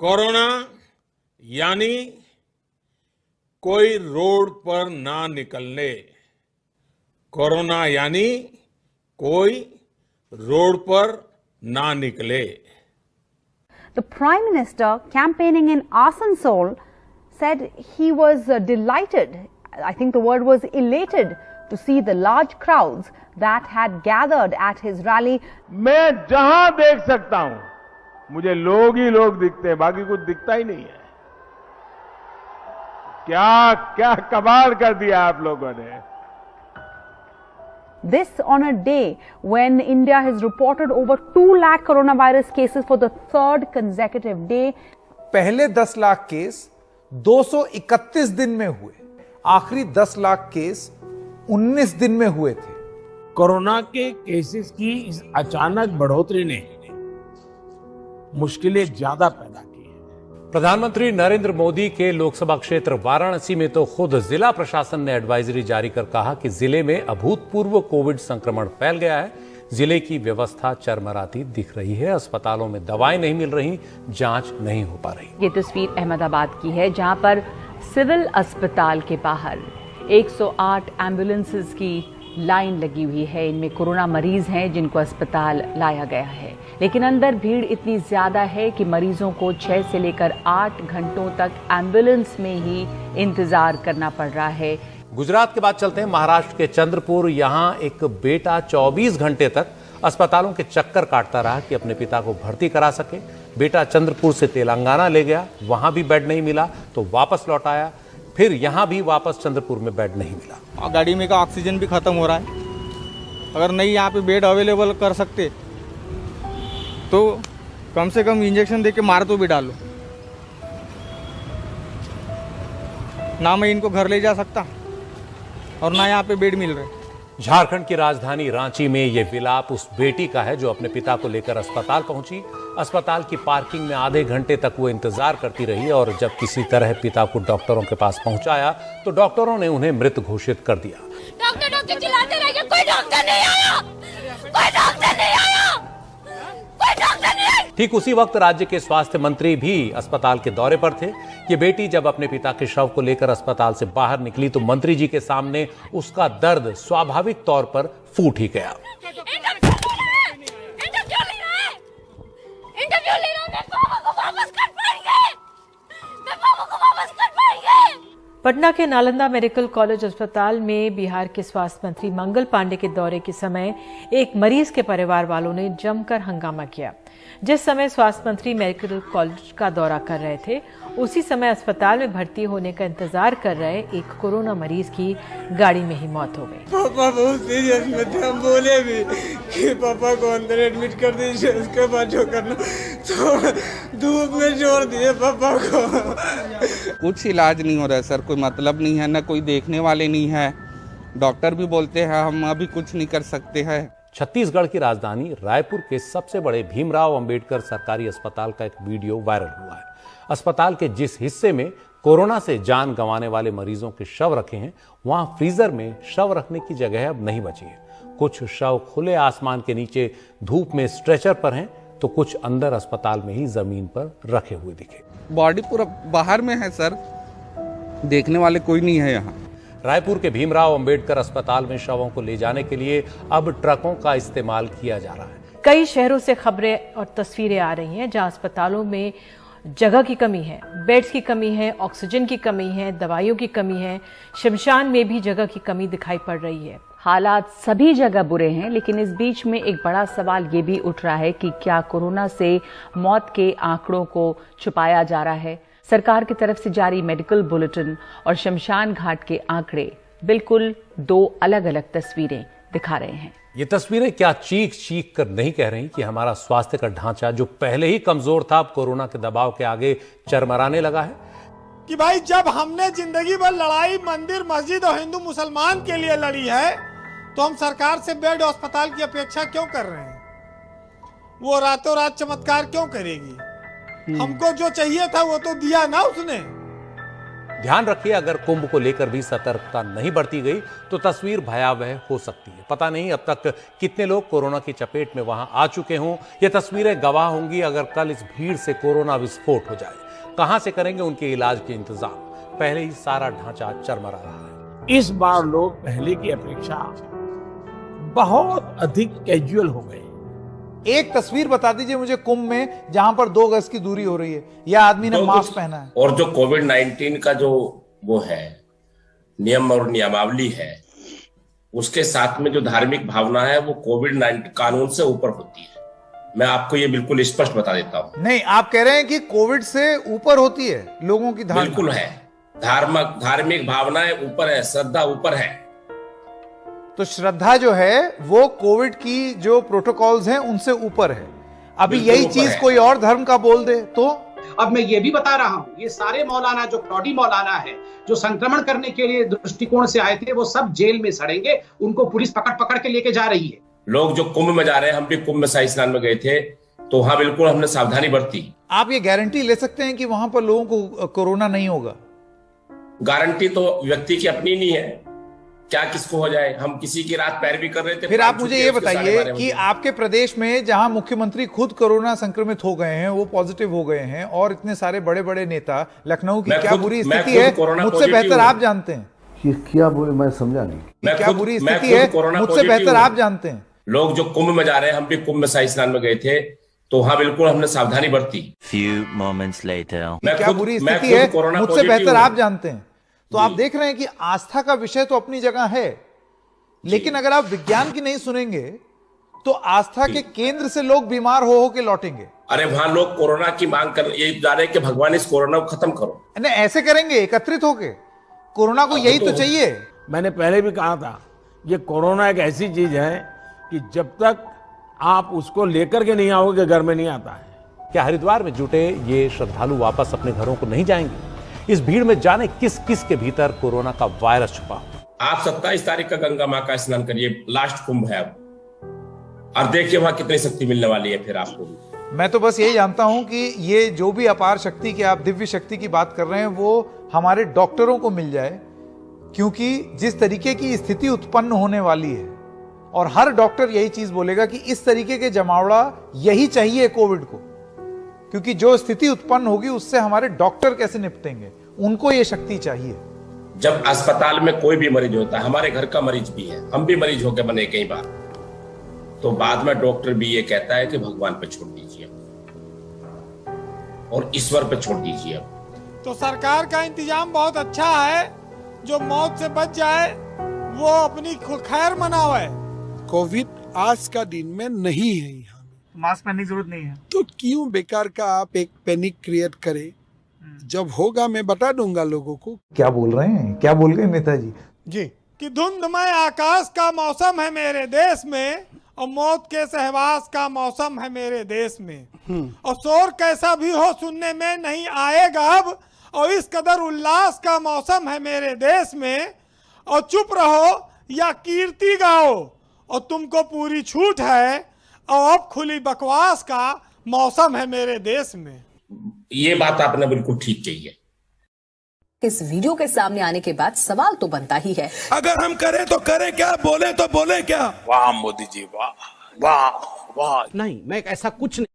Corona यानी कोई road पर ना निकलने। कोरोना यानी कोई रोड पर ना निकले। The prime minister campaigning in Asansol said he was delighted I think the world was elated to see the large crowd that had gathered at his rally मैं जहाँ देख सकता हूँ मुझे लोग ही लोग दिखते हैं बाकी कुछ दिखता ही नहीं है। क्या क्या कमाल कर दिया आप लोगों ने? This on a day when India has reported over 2 lakh coronavirus cases for the third consecutive day. पहले 10 लाख केस 231 दिन में हुए। आखिरी 10 लाख केस 19 दिन में हुए थे। कोरोना के केसेस की इस अचानक बढ़ोतरी ने मुश्किलें ज़्यादा पैदा की हैं। प्रधानमंत्री नरेंद्र मोदी के लोकसभा क्षेत्र वाराणसी में तो खुद जिला प्रशासन ने एडवाइजरी जारी कर कहा कि ज़िले में अभूतपूर्व कोविड संक्रमण फैल गया है। ज़िले की व्यवस्था चरमराती दिख रही है। अस्पतालों में दवाएँ नहीं मिल रही जाँच नहीं हो पा रही। ये तस्वीर अहमदाबाद की है जहाँ पर सिविल अस्पताल के बाहर 108 एम्बुलेंसेस की लाइन लगी हुई है। इनमें कोरोना मरीज़ हैं जिनको अस्पताल लाया गया है। लेकिन अंदर भीड़ इतनी ज़्यादा है कि मरीजों को छः से लेकर आठ घंटों तक एंबुलेंस में ही इंतज़ार करना पड़ रहा है। गुजरात के बाद चलते हैं महाराष्ट्र के चंद्रपुर। यहाँ एक बेटा 24 घंटे तक अस्पतालों के चक्कर काटता रहा कि अपने पिता को भर्ती करा सके। बेटा चंद्रपुर से तेलंगाना ले गया वहाँ भी बेड नहीं मिला तो वापस लौट आया। फिर यहाँ भी वापस चंद्रपुर में बेड नहीं मिला। और गाड़ी में का ऑक्सीजन भी ख़त्म हो रहा है। अगर नहीं यहाँ पे बेड अवेलेबल कर सकते तो कम से कम इंजेक्शन दे के मार तो भी डालो। ना मैं इनको घर ले जा सकता और ना यहाँ पे बेड मिल रहे। झारखंड की राजधानी रांची में यह विलाप उस बेटी का है जो अपने पिता को लेकर अस्पताल पहुँची। अस्पताल की पार्किंग में आधे घंटे तक वो इंतज़ार करती रही और जब किसी तरह पिता को डॉक्टरों के पास पहुँचाया तो डॉक्टरों ने उन्हें मृत घोषित कर दिया। डॉक्टर डॉक्टर चिल्लाते रह कोई डॉक्टर नहीं आया! कोई डॉक्टर ठीक उसी वक्त राज्य के स्वास्थ्य मंत्री भी अस्पताल के दौरे पर थे। ये बेटी जब अपने पिता के शव को लेकर अस्पताल से बाहर निकली तो मंत्री जी के सामने उसका दर्द स्वाभाविक तौर पर फूट ही गया। पटना के नालंदा मेडिकल कॉलेज अस्पताल में बिहार के स्वास्थ्य मंत्री मंगल पांडे के दौरे के समय एक मरीज़ के परिवार वालों ने जमकर हंगामा किया। जिस समय स्वास्थ्य मंत्री मेडिकल कॉलेज का दौरा कर रहे थे उसी समय अस्पताल में भर्ती होने का इंतज़ार कर रहे एक कोरोना मरीज़ की गाड़ी में ही मौत हो गई। पापा बहुत सीरियस में थे हम बोले भी कि पापा को अंदर एडमिट कर दीजिए उसके बाद जो करना। तो धूप में जोड़ दिए पापा को। कुछ इलाज नहीं हो रहा है सर कोई मतलब नहीं है ना कोई देखने वाले नहीं है। डॉक्टर भी बोलते हैं हम अभी कुछ नहीं कर सकते हैं। छत्तीसगढ़ की राजधानी रायपुर के सबसे बड़े भीमराव अंबेडकर सरकारी अस्पताल का एक वीडियो वायरल हुआ है। अस्पताल के जिस हिस्से में कोरोना से जान गंवाने वाले मरीजों के शव रखे हैं, वहाँ फ्रीजर में शव रखने की जगह अब नहीं बची है। कुछ शव खुले आसमान के नीचे धूप में स्ट्रेचर पर हैं तो कुछ अंदर अस्पताल में ही ज़मीन पर रखे हुए दिखे। बॉडी पूरा बाहर में है, सर। देखने वाले कोई नहीं है यहाँ। रायपुर के भीमराव अंबेडकर अस्पताल में शवों को ले जाने के लिए अब ट्रकों का इस्तेमाल किया जा रहा है। कई शहरों से खबरें और तस्वीरें आ रही हैं जहाँ अस्पतालों में जगह की कमी है बेड्स की कमी है ऑक्सीजन की कमी है दवाइयों की कमी है शमशान में भी जगह की कमी दिखाई पड़ रही है। हालात सभी जगह बुरे हैं लेकिन इस बीच में एक बड़ा सवाल ये भी उठ रहा है कि क्या कोरोना से मौत के आंकड़ों को छुपाया जा रहा है। सरकार की तरफ़ से जारी मेडिकल बुलेटिन और शमशान घाट के आंकड़े बिल्कुल दो अलग अलग तस्वीरें दिखा रहे हैं। ये तस्वीरें क्या चीख चीख कर नहीं कह रही कि हमारा स्वास्थ्य का ढांचा जो पहले ही कमज़ोर था अब कोरोना के दबाव के आगे चरमराने लगा है? कि भाई जब हमने ज़िंदगी भर लड़ाई मंदिर मस्जिद और हिंदू मुसलमान के लिए लड़ी है तो हम सरकार से बेड अस्पताल की अपेक्षा क्यों कर रहे हैं? वो रातों रात चमत्कार क्यों करेगी? हमको जो चाहिए था वो तो दिया ना उसने। ध्यान रखिए अगर कुंभ को लेकर भी सतर्कता नहीं बरती गई तो तस्वीर भयावह हो सकती है। पता नहीं अब तक कितने लोग कोरोना की चपेट में वहाँ आ चुके हों। ये तस्वीरें गवाह होंगी अगर कल इस भीड़ से कोरोना विस्फोट हो जाए। कहाँ से करेंगे उनके इलाज के इंतज़ाम? पहले ही सारा ढांचा चरमरा रहा है। इस बार लोग पहले की अपेक्षा बहुत अधिक कैजुअल हो गए। एक तस्वीर बता दीजिए मुझे कुंभ में जहाँ पर दो गज की दूरी हो रही है। या आदमी ने तो मास्क पहना है। और जो कोविड 19 का जो वो है नियम और नियमावली है उसके साथ में जो धार्मिक भावना है वो कोविड 19 कानून से ऊपर होती है। मैं आपको ये बिल्कुल स्पष्ट बता देता हूँ। नहीं आप कह रहे हैं कि कोविड से ऊपर होती है लोगों की धारणा। बिल्कुल है। धार्मिक धार्मिक भावनाएँ ऊपर है श्रद्धा ऊपर है। तो श्रद्धा जो है वो कोविड की जो प्रोटोकॉल्स हैं उनसे ऊपर है। अभी यही चीज़ कोई और धर्म का बोल दे तो? अब मैं ये भी बता रहा हूँ ये सारे मौलाना जो फ्रॉडी मौलाना है जो संक्रमण करने के लिए दृष्टिकोण से आए थे वो सब जेल में सड़ेंगे उनको पुलिस पकड़ पकड़ के लेके जा रही है। लोग जो कुंभ में जा रहे हैं हम भी कुंभ में शाही स्नान में गए थे तो वहाँ बिल्कुल हमने सावधानी बरती। आप ये गारंटी ले सकते हैं कि वहाँ पर लोगों को कोरोना नहीं होगा? गारंटी तो व्यक्ति की अपनी नहीं है। क्या किसको हो जाए? हम किसी की रात पैर भी कर रहे थे फिर आप मुझे ये बताइए कि आपके प्रदेश में जहाँ मुख्यमंत्री खुद कोरोना संक्रमित हो गए हैं वो पॉजिटिव हो गए हैं और इतने सारे बड़े बड़े नेता लखनऊ की क्या बुरी स्थिति है? कोरोना मुझसे बेहतर आप जानते हैं। ये क्या बोले मैं समझा नहीं। मैं क्या बुरी स्थिति है? कोरोना मुझसे बेहतर आप जानते हैं। लोग जो कुंभ में जा रहे हैं हम भी कुंभ में शाही स्नान में गए थे तो वहाँ बिल्कुल हमने सावधानी बरती। Few moments later. मैं क्या बुरी स्थिति है? कोरोना मुझसे बेहतर आप जानते हैं। तो आप देख रहे हैं कि आस्था का विषय तो अपनी जगह है लेकिन अगर आप विज्ञान की नहीं सुनेंगे तो आस्था के केंद्र से लोग बीमार हो हो के लौटेंगे। अरे वहाँ लोग कोरोना की मांग कर ये जा रहे हैं कि भगवान इस कोरोना को खत्म करो। नहीं ऐसे करेंगे एकत्रित होके। कोरोना को यही तो चाहिए। मैंने पहले भी कहा था ये कोरोना एक ऐसी चीज़ है कि जब तक आप उसको लेकर के नहीं आओगे घर में नहीं आता है। क्या हरिद्वार में जुटे ये श्रद्धालु वापस अपने घरों को नहीं जाएँगे? इस भीड़ में जाने किस किस के भीतर कोरोना का वायरस छुपा हो आप सत्ताईस तारीख का गंगा माँ का स्नान करिए लास्ट कुंभ है और देखिए वहाँ कितनी शक्ति मिलने वाली है फिर आपको भी। मैं तो बस यही जानता हूँ कि ये जो भी अपार शक्ति की आप दिव्य शक्ति की बात कर रहे हैं वो हमारे डॉक्टरों को मिल जाए क्योंकि जिस तरीके की स्थिति उत्पन्न होने वाली है और हर डॉक्टर यही चीज़ बोलेगा कि इस तरीके के जमावड़ा यही चाहिए कोविड को। क्योंकि जो स्थिति उत्पन्न होगी उससे हमारे डॉक्टर कैसे निपटेंगे? उनको ये शक्ति चाहिए। जब अस्पताल में कोई भी मरीज़ होता है हमारे घर का मरीज़ भी है हम भी मरीज़ होकर बने कई बार। तो बाद में डॉक्टर भी ये कहता है कि भगवान पे छोड़ दीजिए। और ईश्वर पे छोड़ दीजिए तो सरकार का इंतज़ाम बहुत अच्छा है। जो मौत से बच जाए वो अपनी खैर मनावे। कोविड आज का दिन में नहीं है यहाँ। मास्क पहनने की ज़रूरत नहीं है। तो क्यों बेकार का आप एक पैनिक क्रिएट करें? जब होगा मैं बता दूँगा लोगों को। क्या बोल रहे हैं? क्या बोल रहे नेताजी? जी कि धुंधमय आकाश का मौसम है मेरे देश में और मौत के सहवास का मौसम है मेरे देश में। और शोर कैसा भी हो सुनने में नहीं आएगा अब और इस कदर उल्लास का मौसम है मेरे देश में और चुप रहो या कीर्ति गाओ और तुमको पूरी छूट है और अब खुली बकवास का मौसम है मेरे देश में। ये बात आपने बिल्कुल ठीक कही है। इस वीडियो के सामने आने के बाद सवाल तो बनता ही है। अगर हम करें तो करें क्या बोले तो बोले क्या? वाह मोदी जी वाह वाह वाह। नहीं मैं ऐसा कुछ नहीं